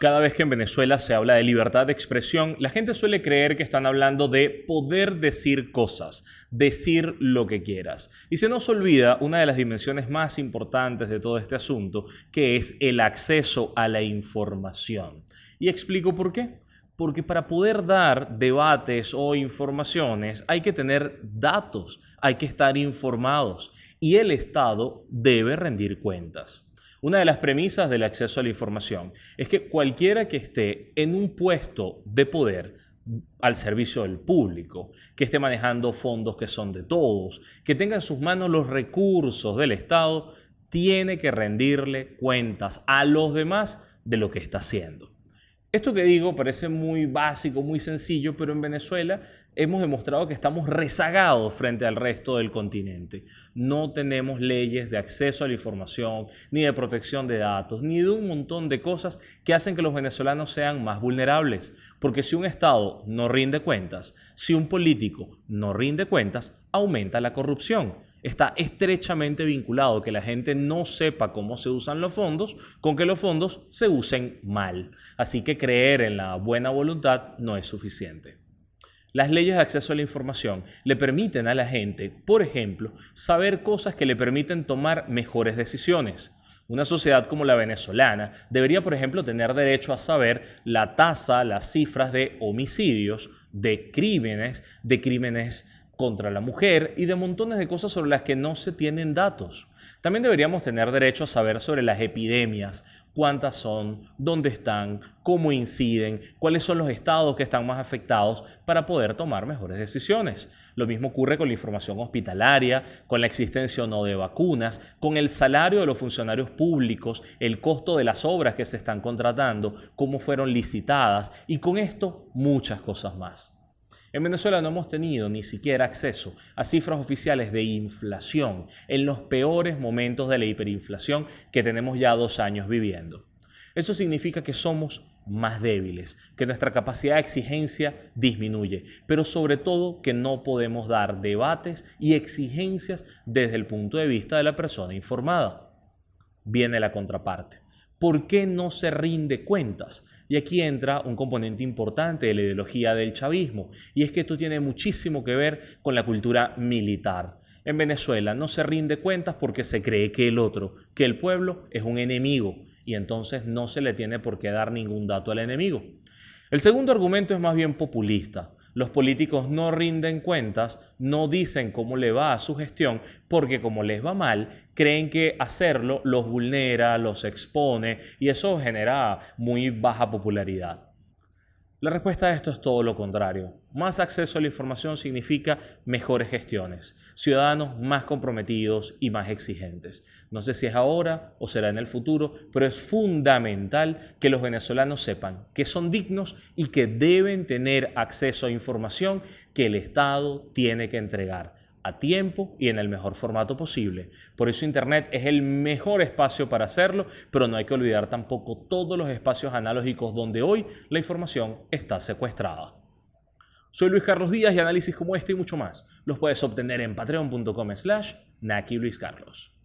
Cada vez que en Venezuela se habla de libertad de expresión, la gente suele creer que están hablando de poder decir cosas, decir lo que quieras. Y se nos olvida una de las dimensiones más importantes de todo este asunto, que es el acceso a la información. Y explico por qué. Porque para poder dar debates o informaciones hay que tener datos, hay que estar informados y el Estado debe rendir cuentas. Una de las premisas del acceso a la información es que cualquiera que esté en un puesto de poder al servicio del público, que esté manejando fondos que son de todos, que tenga en sus manos los recursos del Estado, tiene que rendirle cuentas a los demás de lo que está haciendo. Esto que digo parece muy básico, muy sencillo, pero en Venezuela hemos demostrado que estamos rezagados frente al resto del continente. No tenemos leyes de acceso a la información, ni de protección de datos, ni de un montón de cosas que hacen que los venezolanos sean más vulnerables. Porque si un Estado no rinde cuentas, si un político no rinde cuentas, aumenta la corrupción está estrechamente vinculado que la gente no sepa cómo se usan los fondos con que los fondos se usen mal. Así que creer en la buena voluntad no es suficiente. Las leyes de acceso a la información le permiten a la gente, por ejemplo, saber cosas que le permiten tomar mejores decisiones. Una sociedad como la venezolana debería, por ejemplo, tener derecho a saber la tasa, las cifras de homicidios, de crímenes, de crímenes contra la mujer y de montones de cosas sobre las que no se tienen datos. También deberíamos tener derecho a saber sobre las epidemias, cuántas son, dónde están, cómo inciden, cuáles son los estados que están más afectados para poder tomar mejores decisiones. Lo mismo ocurre con la información hospitalaria, con la existencia o no de vacunas, con el salario de los funcionarios públicos, el costo de las obras que se están contratando, cómo fueron licitadas y con esto muchas cosas más. En Venezuela no hemos tenido ni siquiera acceso a cifras oficiales de inflación en los peores momentos de la hiperinflación que tenemos ya dos años viviendo. Eso significa que somos más débiles, que nuestra capacidad de exigencia disminuye, pero sobre todo que no podemos dar debates y exigencias desde el punto de vista de la persona informada. Viene la contraparte. ¿Por qué no se rinde cuentas? Y aquí entra un componente importante de la ideología del chavismo, y es que esto tiene muchísimo que ver con la cultura militar. En Venezuela no se rinde cuentas porque se cree que el otro, que el pueblo, es un enemigo, y entonces no se le tiene por qué dar ningún dato al enemigo. El segundo argumento es más bien populista. Los políticos no rinden cuentas, no dicen cómo le va a su gestión, porque como les va mal, creen que hacerlo los vulnera, los expone y eso genera muy baja popularidad. La respuesta a esto es todo lo contrario. Más acceso a la información significa mejores gestiones, ciudadanos más comprometidos y más exigentes. No sé si es ahora o será en el futuro, pero es fundamental que los venezolanos sepan que son dignos y que deben tener acceso a información que el Estado tiene que entregar a tiempo y en el mejor formato posible. Por eso Internet es el mejor espacio para hacerlo, pero no hay que olvidar tampoco todos los espacios analógicos donde hoy la información está secuestrada. Soy Luis Carlos Díaz y análisis como este y mucho más los puedes obtener en patreon.com slash Naki Luis Carlos.